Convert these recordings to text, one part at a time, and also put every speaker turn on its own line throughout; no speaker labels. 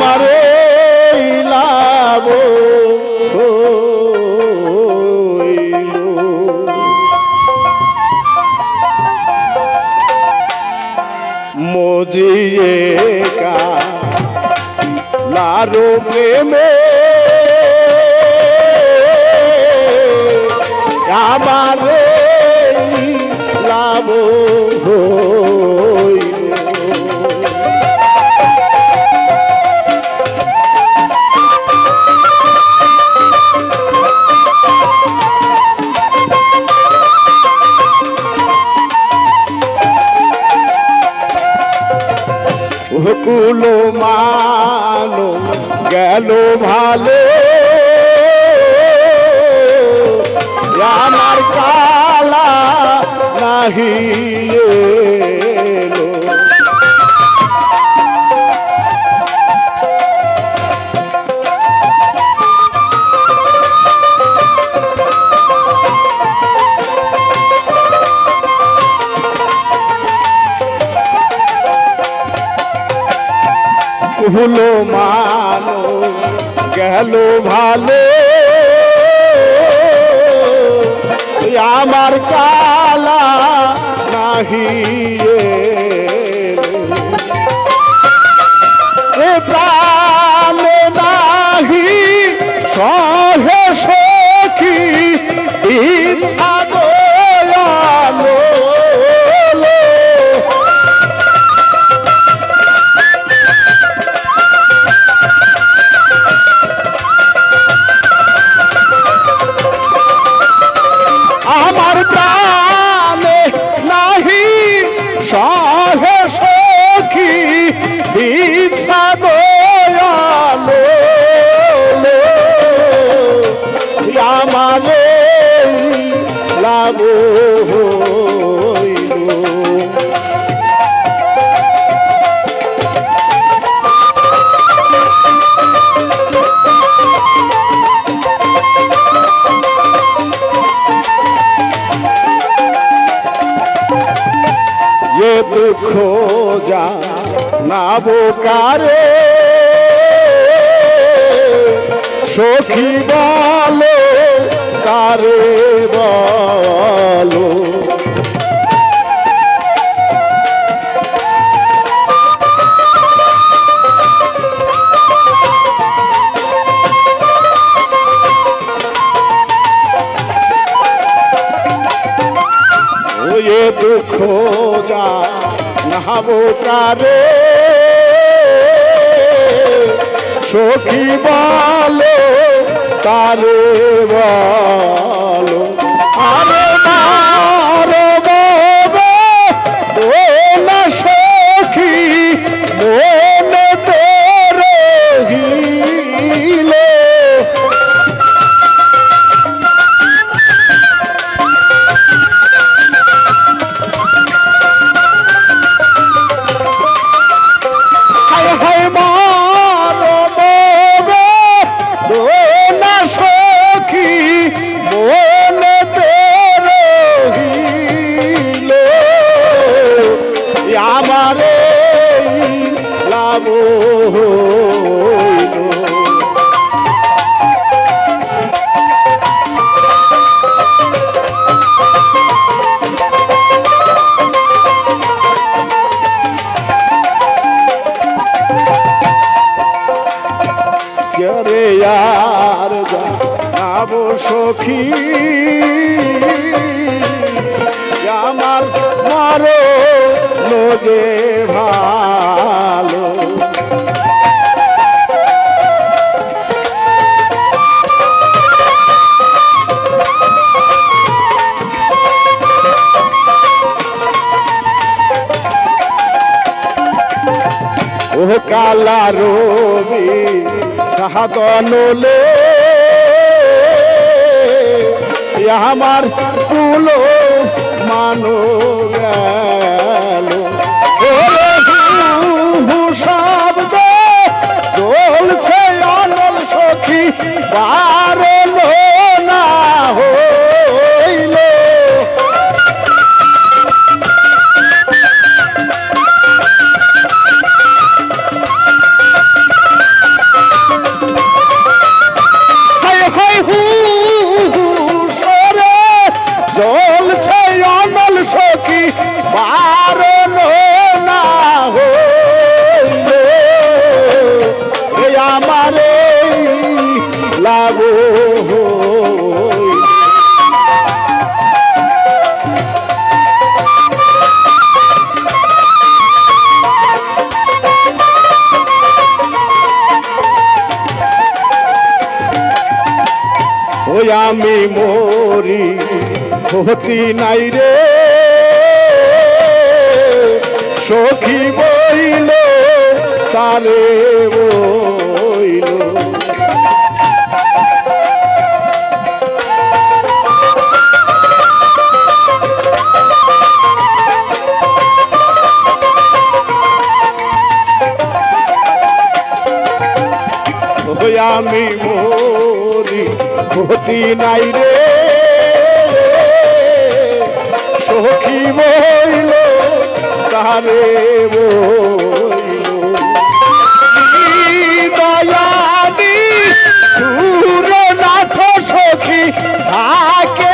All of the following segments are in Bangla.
আমারে লাভ। মজিয়ে কা লারো প্রেমে কুলো মানো গেল ভালো। আমার কালা নাহি কুলো মানো গেল ভালো আমার কালা নাহি এলো। সহে সখী ইচ্ছা দয়ালো আমারে লাভ খোজা না বোকারে। সখী বালো তারে বালো? নাহাবো কারে সখী বলো তারে বলো। আরে সখী। আমার মারো লোকে ভালো। ও কালা রবি সাহাদনলে আমার কুলো মানো ওই আমি মরি হতি নাই রে। সখী বইল তারে বইল। আমি মরি ক্ষতি নাই রে। সখী বইল তারে দয়াদি সুরনাথ সখী থাকে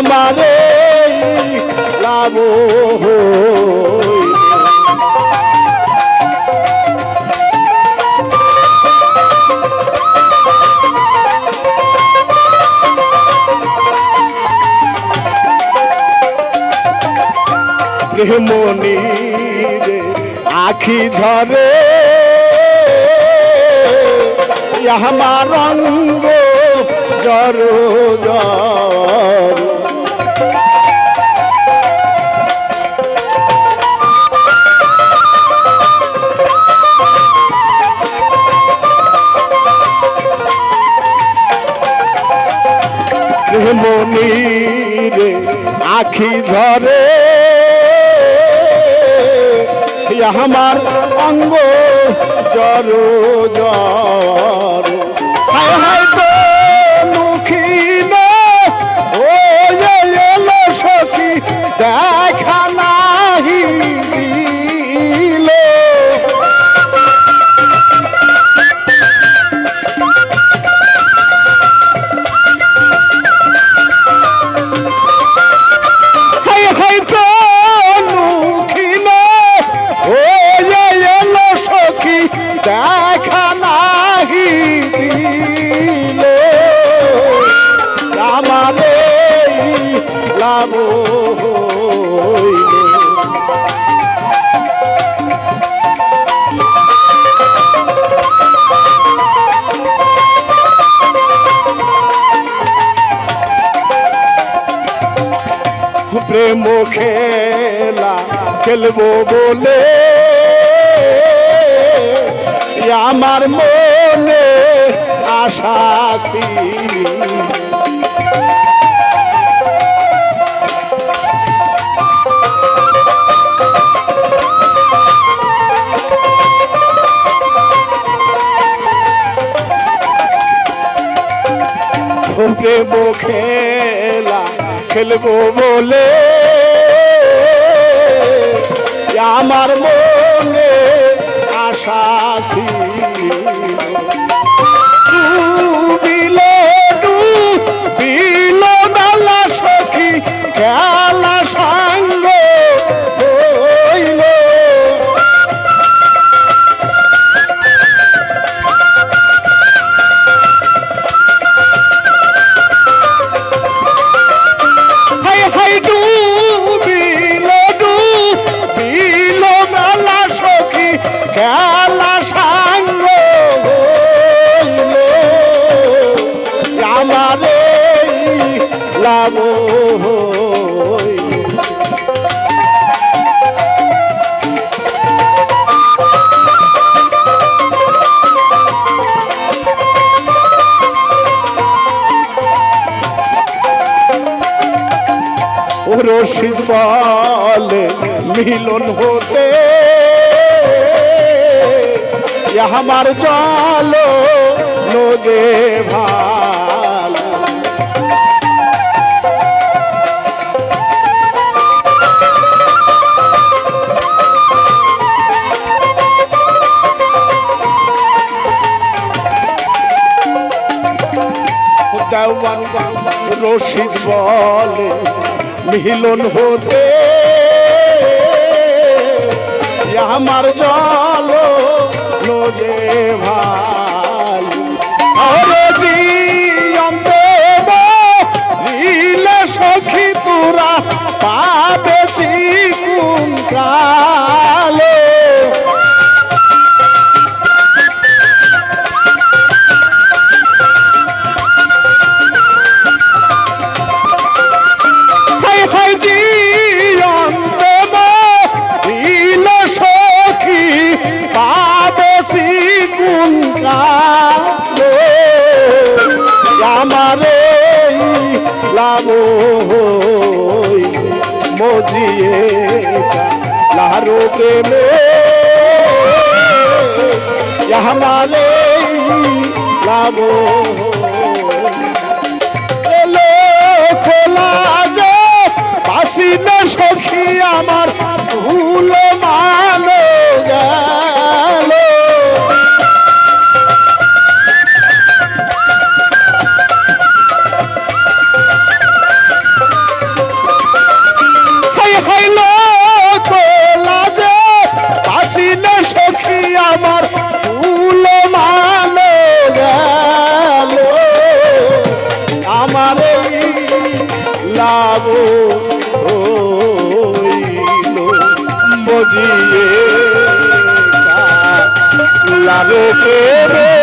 আমারে লাভ রে আখি ঝরে আমার রঙ্গ জর জর প্রেমনি রে আখি ঝরে আমার অঙ্গ জর জর। হায় হায় তো মুখিন সখী খেলা খেলব বলে আমার মনে আশা ছিল। প্রেম খেলা খেলব বলে আমার মনে আশা ছিল। রশিদ বলে মিলন হতে। আমার জল নদে ভালো। রশিদ বলে মিলন হতে। আমার জল নোজে ভাই। আরে জিয়ন্তে নীলে সখী তোরা পাবেছি কোন হই মজিয়ে লাহারো প্রেমে। লাভ এলো খোলা যে পাশি না সখী আমার। আমার লাগো লাভ বুঝিয়ে লাগে রে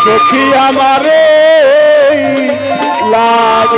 সখী আমারে লাভ